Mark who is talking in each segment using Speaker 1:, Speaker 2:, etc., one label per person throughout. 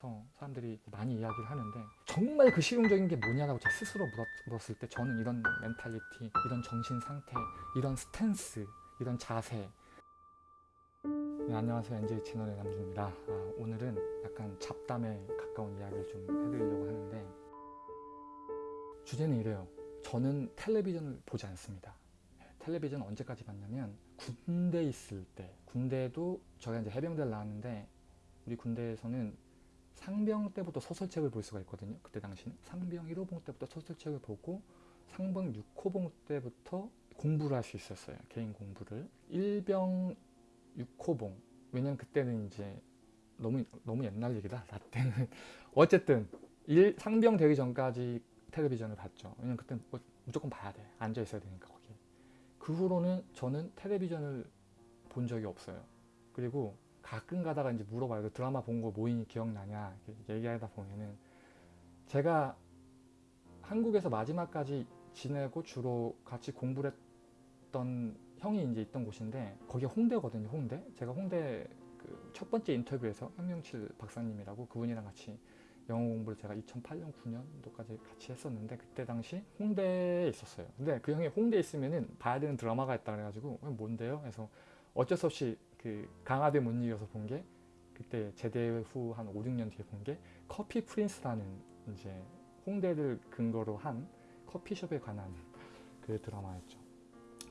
Speaker 1: 서 사람들이 많이 이야기를 하는데 정말 그 실용적인 게 뭐냐라고 제 스스로 물었, 물었 을 때 저는 이런 mentality, 이런 정신 상태, 이런 stance, 이런 자세. 네, 안녕하세요. NJ 채널의 남주입니다. 아, 오늘은 약간 잡담에 가까운 이야기를 좀 해드리려고 하는데 주제는 이래요. 저는 텔레비전을 보지 않습니다. 텔레비전 언제까지 봤냐면 군대 있을 때. 군대도 저희가 이제 해병대를 나왔는데 우리 군대에서는 상병 때부터 소설책을 볼 수가 있거든요. 그때 당시는 상병 1호봉 때부터 소설책을 보고 상병 6호봉 때부터 공부를 할 수 있었어요. 개인 공부를. 1병 6호봉. 왜냐면 그때는 이제 너무 너무 옛날 얘기다. 나 때는 어쨌든 일, 상병 되기 전까지 텔레비전을 봤죠. 왜냐면 그때는 뭐 무조건 봐야 돼. 앉아 있어야 되니까 거기. 그 후로는 저는 텔레비전을 본 적이 없어요. 그리고 가끔 가다가 이제 물어봐요. 그 드라마 본거 뭐니 기억나냐 얘기하다 보면은 제가 한국에서 마지막까지 지내고 주로 같이 공부를 했던 형이 이제 있던 곳인데 거기 홍대거든요. 홍대. 제가 홍대 그 첫 번째 인터뷰에서 현명칠 박사님이라고 그분이랑 같이 영어 공부를 제가 2008년 9년도까지 같이 했었는데 그때 당시 홍대에 있었어요. 근데 그 형이 홍대에 있으면은 봐야 되는 드라마가 있다 그래가지고 뭔데요? 그래서 어쩔 수 없이 그 강압에 못 이겨서 본 게 그때 제대 후 한 5, 6년 뒤에 본 게 커피 프린스라는 이제 홍대를 근거로 한 커피숍에 관한 그 드라마였죠.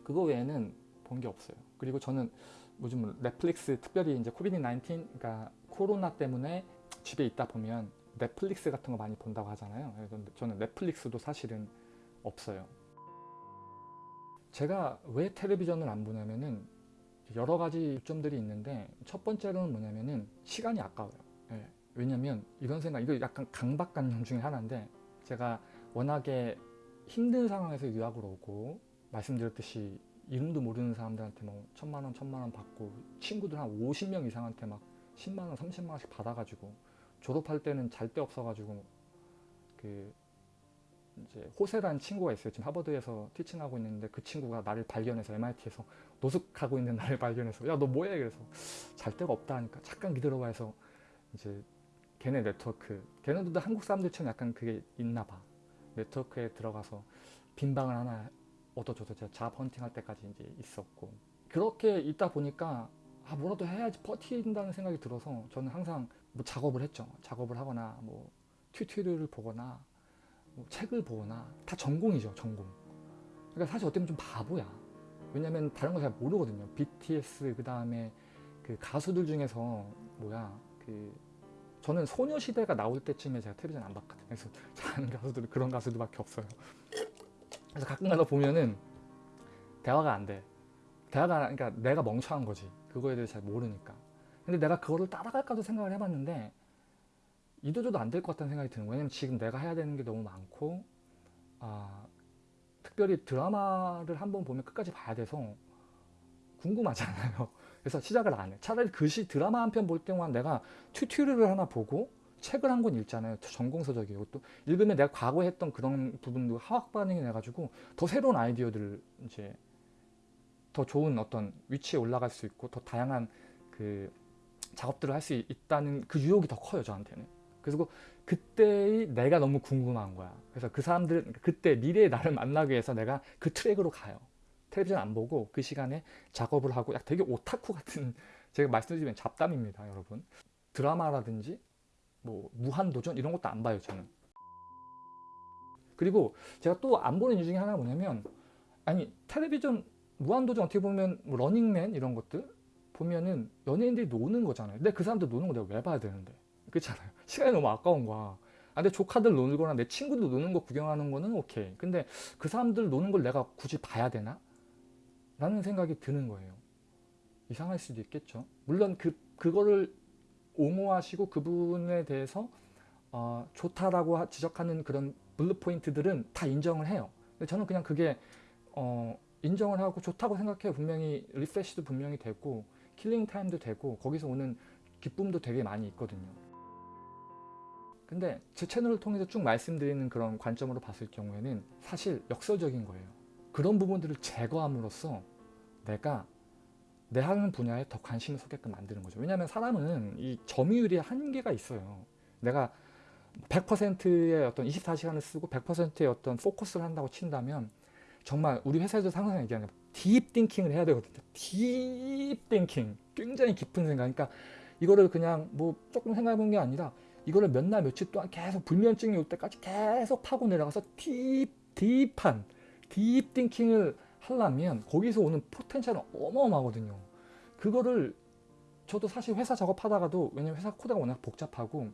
Speaker 1: 그거 외에는 본 게 없어요. 그리고 저는 요즘 넷플릭스 특별히 이제 COVID 19 그러니까 코로나 때문에 집에 있다 보면 넷플릭스 같은 거 많이 본다고 하잖아요. 저는 넷플릭스도 사실은 없어요. 제가 왜 텔레비전을 안 보냐면은 여러 가지 요점들이 있는데 첫 번째로는 뭐냐면은 시간이 아까워요. 예. 왜냐면 이런 생각, 이거 약간 강박관념 중에 하나인데 제가 워낙에 힘든 상황에서 유학을 오고 말씀드렸듯이 이름도 모르는 사람들한테 뭐 천만 원, 천만 원 받고 친구들 한 50명 이상한테 막 10만 원, 30만 원씩 받아가지고 졸업할 때는 잘 데 없어가지고 그 이제 호세라는 친구가 있어요. 지금 하버드에서 티칭하고 있는데 그 친구가 나를 발견해서 MIT에서 노숙하고 있는 나를 발견해서 야 너 뭐해? 그래서 잘 데가 없다 하니까 잠깐 기다려봐 해서 이제 걔네 네트워크 걔네들도 한국 사람들처럼 약간 그게 있나 봐. 네트워크에 들어가서 빈 방을 하나 얻어줘서 제가 잡 헌팅 할 때까지 이제 있었고 그렇게 있다 보니까 아 뭐라도 해야지 버틴다는 생각이 들어서 저는 항상 뭐 작업을 했죠. 작업을 하거나 뭐 튜토리얼을 보거나 뭐 책을 보거나 다 전공이죠 전공. 그러니까 사실 어떻게 보면 좀 바보야. 왜냐면 다른 거 잘 모르거든요. BTS 그 다음에 그 가수들 중에서 뭐야 그 저는 소녀시대가 나올 때쯤에 제가 텔레비전 안 봤거든요. 그래서 잘하는 가수들은 그런 가수들밖에 없어요. 그래서 가끔가다 보면은 대화가 안돼. 대화가 그러니까 내가 멍청한 거지. 그거에 대해서 잘 모르니까. 근데 내가 그거를 따라갈까도 생각을 해봤는데 이도저도 안 될 것 같다는 생각이 드는 거예요. 왜냐면 지금 내가 해야 되는 게 너무 많고 아, 특별히 드라마를 한번 보면 끝까지 봐야 돼서 궁금하잖아요. 그래서 시작을 안 해. 차라리 글씨 드라마 한 편볼 때만 내가 튜토리얼을 하나 보고 책을 한 권 읽잖아요. 전공서적이고 또 읽으면 내가 과거에 했던 그런 부분도 화학 반응이 나가지고 더 새로운 아이디어들을 이제 더 좋은 어떤 위치에 올라갈 수 있고 더 다양한 그 작업들을 할 수 있다는 그 유혹이 더 커요 저한테는. 그리고 그때의 내가 너무 궁금한 거야. 그래서 그 사람들, 그때 미래의 나를 만나기 위해서 내가 그 트랙으로 가요. 텔레비전 안 보고 그 시간에 작업을 하고 약 되게 오타쿠 같은 제가 말씀드리면 잡담입니다 여러분 드라마라든지 뭐 무한도전 이런 것도 안 봐요 저는 그리고 제가 또 안 보는 이유 중에 하나가 뭐냐면 아니 텔레비전 무한도전 어떻게 보면 뭐 러닝맨 이런 것들 보면은 연예인들이 노는 거잖아요 근데 그 사람들 노는 거 내가 왜 봐야 되는데 그렇잖아요? 시간이 너무 아까운 거야. 아, 내 조카들 노는 내 친구들 노는 거 구경하는 거는 오케이. 근데 그 사람들 노는 걸 내가 굳이 봐야 되나? 라는 생각이 드는 거예요. 이상할 수도 있겠죠. 물론 그, 그거를 옹호하시고 그 부분에 대해서 어, 좋다라고 지적하는 그런 view point들은 다 인정을 해요. 근데 저는 그냥 그게 어, 인정을 하고 좋다고 생각해요. 분명히 refresh도 분명히 되고 killing time도 되고 거기서 오는 기쁨도 되게 많이 있거든요 근데 제 채널을 통해서 쭉 말씀드리는 그런 관점으로 봤을 경우에는 사실 역설적인 거예요. 그런 부분들을 제거함으로써 내가 내 하는 분야에 더 관심을 쏟게끔 만드는 거죠. 왜냐하면 사람은 이 점유율이 한계가 있어요. 내가 100%의 어떤 24시간을 쓰고 100%의 어떤 포커스를 한다고 친다면 정말 우리 회사에서 항상 얘기하는 deep thinking을 해야 되거든요. deep thinking. 굉장히 깊은 생각. 그러니까 이거를 그냥 뭐 조금 생각해 본 게 아니라 이거를 몇 날 며칠 동안 계속 불면증이 올 때까지 계속 파고 내려가서 deep deep한 deep thinking을 하려면 거기서 오는 potential은 어마어마하거든요. 그거를 저도 사실 회사 작업하다가도 왜냐면 회사 코드가 워낙 복잡하고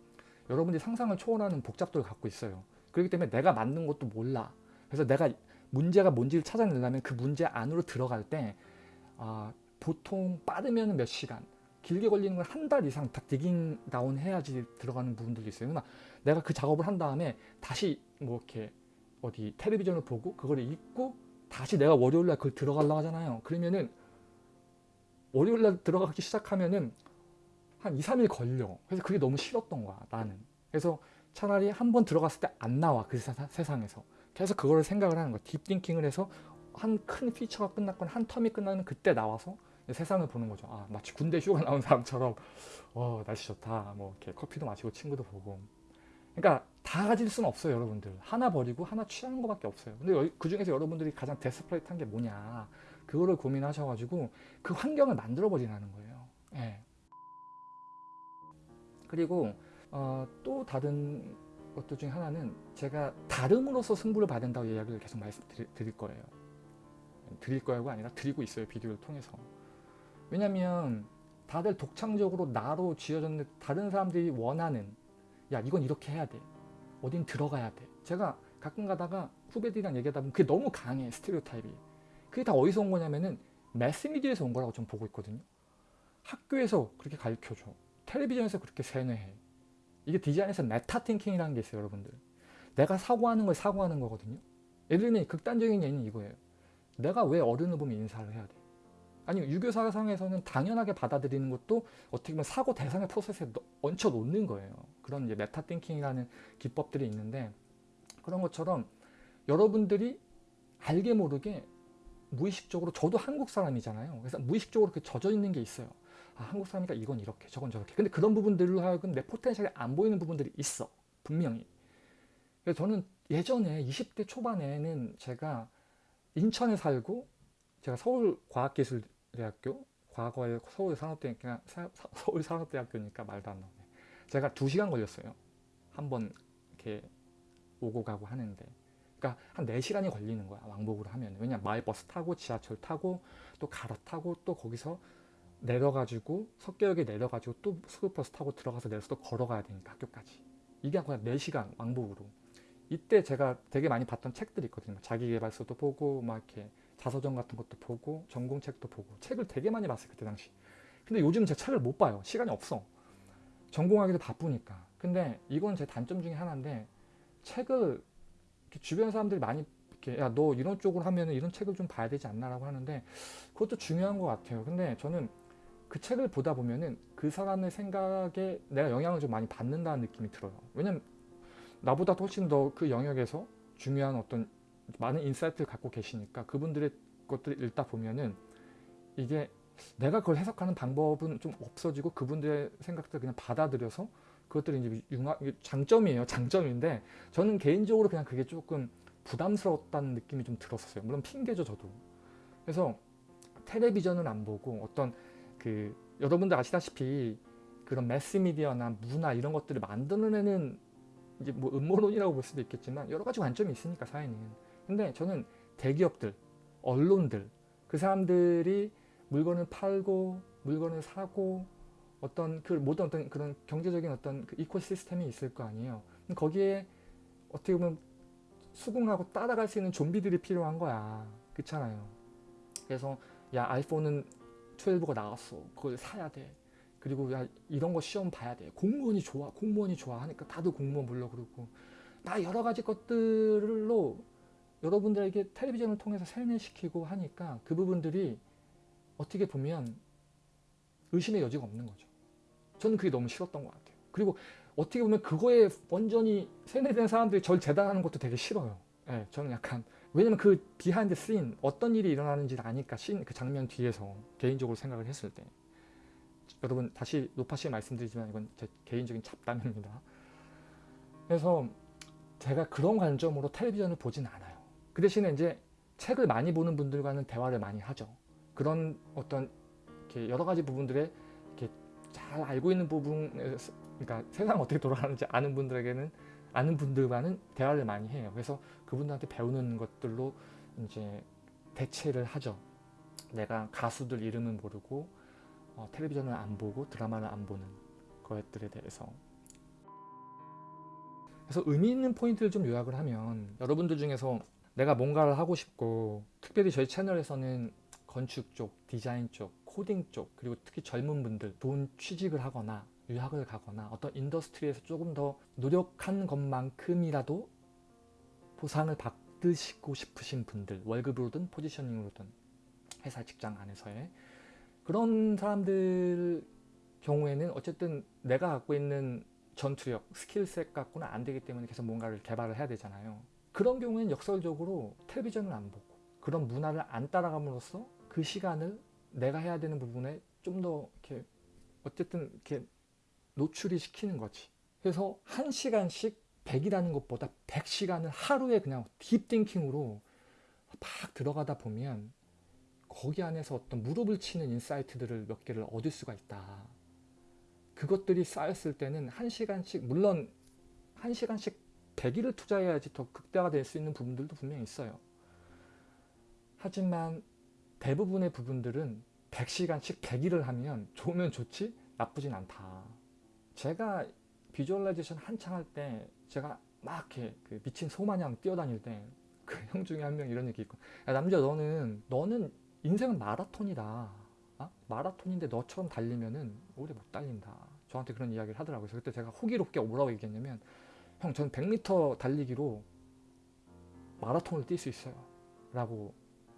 Speaker 1: 여러분들이 상상을 초월하는 복잡도를 갖고 있어요. 그렇기 때문에 내가 만든 것도 몰라. 그래서 내가 문제가 뭔지를 찾아내려면 그 문제 안으로 들어갈 때 아, 보통 빠르면 몇 시간, 길게 걸리는 건 한 달 이상 다 디깅 다운 해야지 들어가는 부분들도 있어요. 그러나 내가 그 작업을 한 다음에 다시 뭐 이렇게 어디 텔레비전을 보고 그걸 읽고 다시 내가 월요일날 그걸 들어가려고 하잖아요. 그러면은 월요일날 들어가기 시작하면은 한 2, 3일 걸려. 그래서 그게 너무 싫었던 거야, 나는. 그래서 차라리 한 번 들어갔을 때 안 나와, 그 세상, 세상에서. 계속 그거를 생각을 하는 거야. 딥띵킹을 해서 한 큰 피처가 끝났거나 한 텀이 끝나면 그때 나와서 세상을 보는 거죠. 아, 마치 군대 휴가 나온 사람처럼, 어, 날씨 좋다. 뭐, 이렇게 커피도 마시고 친구도 보고. 그러니까 다 가질 수는 없어요, 여러분들. 하나 버리고 하나 취하는 것밖에 없어요. 근데 그 중에서 여러분들이 가장 데스플레이트한 게 뭐냐. 그거를 고민하셔가지고 그 환경을 만들어 버리라는 거예요. 예. 그리고 어, 또 다른 것들 중에 하나는 제가 다름으로써 승부를 받는다고 이야기를 계속 말씀드릴 거예요. 드릴 거야가 아니라 드리고 있어요. 비디오를 통해서. 왜냐면 다들 독창적으로 나로 지어졌는데 다른 사람들이 원하는 야 이건 이렇게 해야 돼. 어딘 들어가야 돼. 제가 가끔 가다가 후배들이랑 얘기하다 보면 그게 너무 강해 스테레오 타입이. 그게 다 어디서 온 거냐면은 매스미디어에서 온 거라고 좀 보고 있거든요. 학교에서 그렇게 가르쳐줘. 텔레비전에서 그렇게 세뇌해. 이게 디자인에서 meta thinking이라는 게 있어요, 여러분들. 내가 사고하는 걸 사고하는 거거든요. 예를 들면 극단적인 예는 이거예요. 내가 왜 어른을 보면 인사를 해야 돼? 아니 유교 사상에서는 당연하게 받아들이는 것도 어떻게 보면 사고 대상의 프로세스에 얹혀 놓는 거예요. 그런 이제 meta thinking이라는 기법들이 있는데 그런 것처럼 여러분들이 알게 모르게 무의식적으로 저도 한국 사람이잖아요. 그래서 무의식적으로 그 젖어 있는 게 있어요. 아, 한국 사람이니까 이건 이렇게 저건 저렇게. 근데 그런 부분들로 하여금 내 포텐셜이 안 보이는 부분들이 있어. 분명히. 그래서 저는 예전에 20대 초반에는 제가 인천에 살고 제가 서울과학기술 대학교? 과거에 서울 산업대학교 서울 산업대학교니까 말도 안 나오네. 제가 2시간 걸렸어요. 한 번 이렇게 오고 가고 하는데. 그러니까 한 4시간이 걸리는 거야 왕복으로 하면 왜냐면 마을버스 타고 지하철 타고 또 갈아타고 또 거기서 내려가지고 석계역에 내려가지고 또 스쿨버스 타고 들어가서 내려서 또 걸어가야 되니까 학교까지. 이게 거의 4시간 왕복으로. 이때 제가 되게 많이 봤던 책들이 있거든요. 자기개발서도 보고 막 이렇게 자서전 같은 것도 보고 전공책도 보고 책을 되게 많이 봤어요 그때 당시 근데 요즘 제 책을 못 봐요 시간이 없어 전공하기도 바쁘니까 근데 이건 제 단점 중에 하나인데 책을 주변 사람들이 많이 이렇게 야 너 이런 쪽으로 하면 이런 책을 좀 봐야 되지 않나 라고 하는데 그것도 중요한 것 같아요. 근데 저는 그 책을 보다 보면은 그 사람의 생각에 내가 영향을 좀 많이 받는다는 느낌이 들어요. 왜냐면 나보다 훨씬 더 그 영역에서 중요한 어떤 많은 insight를 갖고 계시니까 그분들의 것들을 읽다 보면은 이게 내가 그걸 해석하는 방법은 좀 없어지고 그분들의 생각들을 그냥 받아들여서 그것들이 이제 융합, 장점이에요. 장점인데 저는 개인적으로 그냥 그게 조금 부담스러웠다는 느낌이 좀 들었어요. 물론 핑계죠, 저도. 그래서 텔레비전은 안 보고 어떤 그 여러분들 아시다시피 그런 매스미디어나 문화 이런 것들을 만들어내는 이제 뭐 음모론이라고 볼 수도 있겠지만 여러 가지 관점이 있으니까 사회는. 근데 저는 대기업들, 언론들 그 사람들이 물건을 팔고 물건을 사고 어떤 그 모든 어떤 그런 경제적인 어떤 그 이코시스템이 있을 거 아니에요. 거기에 어떻게 보면 수긍하고 따라갈 수 있는 좀비들이 필요한 거야. 그렇잖아요. 그래서 야 아이폰은 12가 나왔어. 그걸 사야 돼. 그리고 야 이런 거 시험 봐야 돼. 공무원이 좋아. 공무원이 좋아 하니까 다들 공무원 불러 그러고 나 여러 가지 것들로 여러분들에게 텔레비전을 통해서 세뇌시키고 하니까 그 부분들이 어떻게 보면 의심의 여지가 없는 거죠. 저는 그게 너무 싫었던 것 같아요. 그리고 어떻게 보면 그거에 완전히 세뇌된 사람들이 절 재단하는 것도 되게 싫어요. 네, 저는 약간 왜냐면 그 behind scene 어떤 일이 일어나는지를 아니까 씬 그 장면 뒤에서 개인적으로 생각을 했을 때 여러분 다시 노파심에 말씀드리지만 이건 제 개인적인 잡담입니다. 그래서 제가 그런 관점으로 텔레비전을 보진 않아요. 그 대신에 이제 책을 많이 보는 분들과는 대화를 많이 하죠. 그런 어떤 이렇게 여러 가지 부분들에 이렇게 잘 알고 있는 부분에서 그러니까 세상 어떻게 돌아가는지 아는 분들에게는 아는 분들과는 대화를 많이 해요. 그래서 그분들한테 배우는 것들로 이제 대체를 하죠. 내가 가수들 이름은 모르고 어, 텔레비전을 안 보고 드라마를 안 보는 것들에 대해서 그래서 의미 있는 포인트를 좀 요약을 하면 여러분들 중에서 내가 뭔가를 하고 싶고 특별히 저희 채널에서는 건축 쪽, 디자인 쪽, 코딩 쪽 그리고 특히 젊은 분들 좋은 취직을 하거나 유학을 가거나 어떤 industry에서 조금 더 노력한 것만큼이라도 보상을 받으시고 싶으신 분들 월급으로든 positioning으로든 회사 직장 안에서의 그런 사람들 경우에는 어쨌든 내가 갖고 있는 전투력, 스킬셋 갖고는 안 되기 때문에 계속 뭔가를 개발을 해야 되잖아요. 그런 경우에는 역설적으로 텔레비전을 안 보고 그런 문화를 안 따라감으로써 그 시간을 내가 해야 되는 부분에 좀 더 이렇게 어쨌든 이렇게 노출이 시키는 거지. 그래서 한 시간씩 100이라는 것보다 100시간을 하루에 그냥 딥띵킹으로 막 들어가다 보면 거기 안에서 어떤 무릎을 치는 insight들을 몇 개를 얻을 수가 있다. 그것들이 쌓였을 때는 한 시간씩 물론 한 시간씩 100일을 투자해야지 더 극대화가 될 수 있는 부분들도 분명히 있어요. 하지만 대부분의 부분들은 100시간씩 100일을 하면 좋으면 좋지 나쁘진 않다. 제가 visualization 한창 할 때 제가 막 이렇게 그 미친 소마냥 뛰어다닐 때 그 형 중에 한 명 이런 얘기 있고 야 남자 너는 너는 인생은 마라톤이다 어? 마라톤인데 너처럼 달리면은 오래 못 달린다 저한테 그런 이야기를 하더라고요 그래서 그때 제가 호기롭게 뭐라고 얘기했냐면 형 전 100m 달리기로 마라톤을 뛸 수 있어요 라고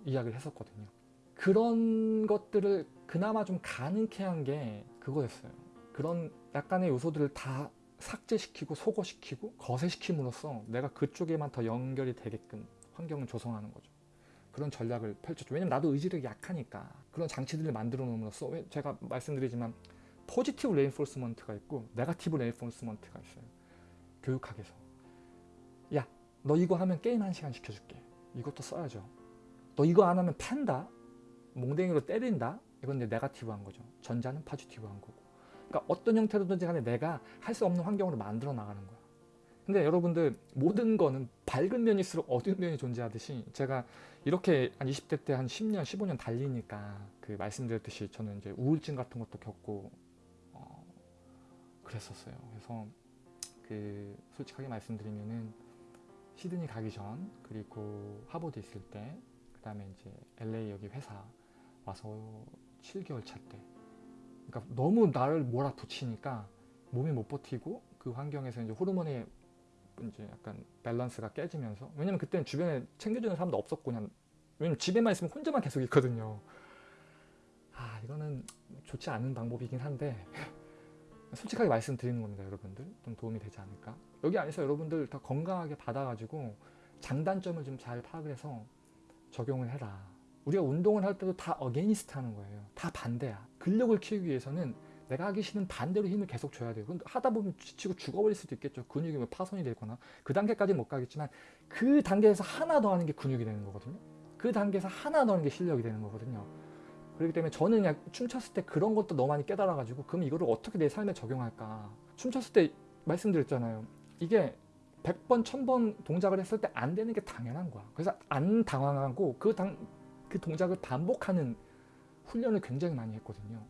Speaker 1: 이야기를 했었거든요 그런 것들을 그나마 좀 가능케 한 게 그거였어요 그런 약간의 요소들을 다 삭제시키고 소거시키고 거세시킴으로써 내가 그쪽에만 더 연결이 되게끔 환경을 조성하는 거죠. 그런 전략을 펼쳤죠. 왜냐면 나도 의지력이 약하니까 그런 장치들을 만들어 놓음으로써 왜 제가 말씀드리지만 positive reinforcement가 있고 negative reinforcement가 있어요. 교육학에서 야 너 이거 하면 게임 한 시간 시켜줄게. 이것도 써야죠. 너 이거 안 하면 팬다. 몽댕이로 때린다. 이건 이제 negative한 거죠. 전자는 positive한 거고. 그러니까 어떤 형태로든지 간에 내가 할 수 없는 환경으로 만들어 나가는 거야. 근데 여러분들 모든 거는 밝은 면일수록 어두운 면이 존재하듯이 제가 이렇게 한 20대 때 한 10년, 15년 달리니까 그 말씀드렸듯이 저는 이제 우울증 같은 것도 겪고 어 그랬었어요. 그래서 그 솔직하게 말씀드리면은 시드니 가기 전 그리고 하버드 있을 때 그 다음에 이제 LA 여기 회사 와서 7개월 차 때. 그러니까 너무 나를 몰아붙이니까 몸이 못 버티고 그 환경에서 이제 호르몬의 이제 약간 밸런스가 깨지면서 왜냐면 그때는 주변에 챙겨주는 사람도 없었고 그냥 왜냐면 집에만 있으면 혼자만 계속 있거든요. 아 이거는 좋지 않은 방법이긴 한데 솔직하게 말씀드리는 겁니다 여러분들 좀 도움이 되지 않을까 여기 안에서 여러분들 다 건강하게 받아가지고 장단점을 좀 잘 파악을 해서 적용을 해라 우리가 운동을 할 때도 다 어게니스트 하는 거예요 다 반대야 근력을 키우기 위해서는 내가 하기 싫은 반대로 힘을 계속 줘야 돼요. 근데 하다 보면 지치고 죽어버릴 수도 있겠죠. 근육이 뭐 파손이 되거나 그 단계까지는 못 가겠지만 그 단계에서 하나 더 하는 게 근육이 되는 거거든요. 그 단계에서 하나 더 하는 게 실력이 되는 거거든요. 그렇기 때문에 저는 그냥 춤췄을 때 그런 것도 너무 많이 깨달아가지고 그럼 이거를 어떻게 내 삶에 적용할까. 춤췄을 때 말씀드렸잖아요. 이게 100번, 1000번 동작을 했을 때 안 되는 게 당연한 거야. 그래서 안 당황하고 그, 당, 그 동작을 반복하는 훈련을 굉장히 많이 했거든요.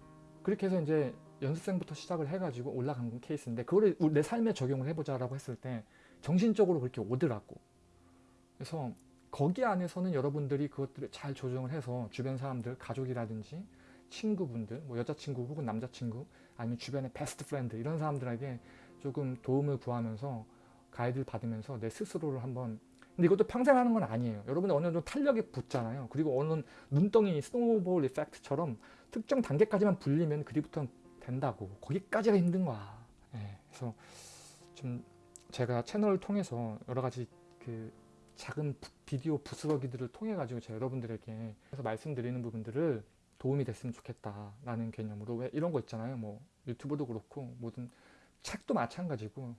Speaker 1: 그렇게 해서 이제 연습생부터 시작을 해가지고 올라간 케이스인데 그거를 내 삶에 적용을 해보자 라고 했을 때 정신적으로 그렇게 오더라고. 그래서 거기 안에서는 여러분들이 그것들을 잘 조정을 해서 주변 사람들, 가족이라든지 친구분들, 뭐 여자친구 혹은 남자친구 아니면 주변의 best friend 이런 사람들에게 조금 도움을 구하면서 가이드를 받으면서 내 스스로를 한번 근데 이것도 평생 하는 건 아니에요. 여러분들 어느 정도 탄력이 붙잖아요. 그리고 어느 눈덩이 snowball effect처럼 특정 단계까지만 불리면 그뒤부터는 된다고. 거기까지가 힘든 거야. 예, 그래서 좀 제가 채널을 통해서 여러 가지 그 작은 비디오 부스러기들을 통해 가지고 제가 여러분들에게 그래서 말씀드리는 부분들을 도움이 됐으면 좋겠다라는 개념으로 왜 이런 거 있잖아요. 뭐 유튜브도 그렇고 모든 책도 마찬가지고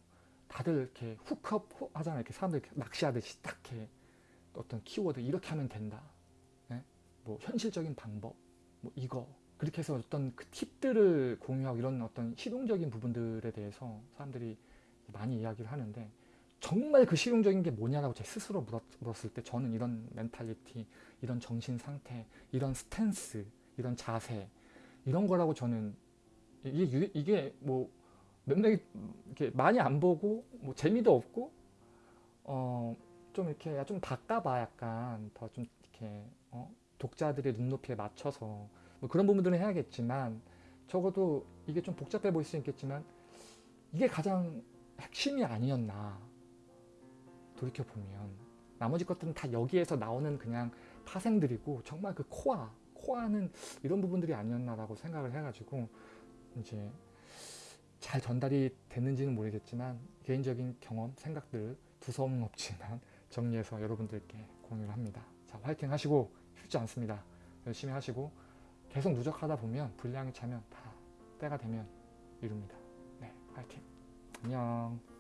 Speaker 1: 다들 이렇게 훅업 훅 하잖아요. 이렇게 사람들 이렇게 낚시하듯이 딱 이렇게 어떤 키워드 이렇게 하면 된다. 예? 뭐 현실적인 방법, 뭐 이거 그렇게 해서 어떤 그 팁들을 공유하고 이런 어떤 실용적인 부분들에 대해서 사람들이 많이 이야기를 하는데 정말 그 실용적인 게 뭐냐라고 제 스스로 물었, 물었을 때 저는 이런 멘탈리티, 이런 정신 상태, 이런 스탠스, 이런 자세 이런 거라고 저는 이게 유- 이게 뭐 몇몇이 이렇게 많이 안 보고 뭐 재미도 없고 어 좀 이렇게 좀 바꿔봐 약간 더 좀 이렇게 어 독자들의 눈높이에 맞춰서 뭐 그런 부분들은 해야겠지만 적어도 이게 좀 복잡해 보일 수 있겠지만 이게 가장 핵심이 아니었나 돌이켜 보면 나머지 것들은 다 여기에서 나오는 그냥 파생들이고 정말 그 코아 코아는 이런 부분들이 아니었나라고 생각을 해가지고 이제 잘 전달이 됐는지는 모르겠지만 개인적인 경험 생각들 두서움은 없지만 정리해서 여러분들께 공유를 합니다. 자 화이팅 하시고 쉽지 않습니다. 열심히 하시고 계속 누적하다 보면 분량이 차면 다 때가 되면 이룹니다. 네 화이팅 안녕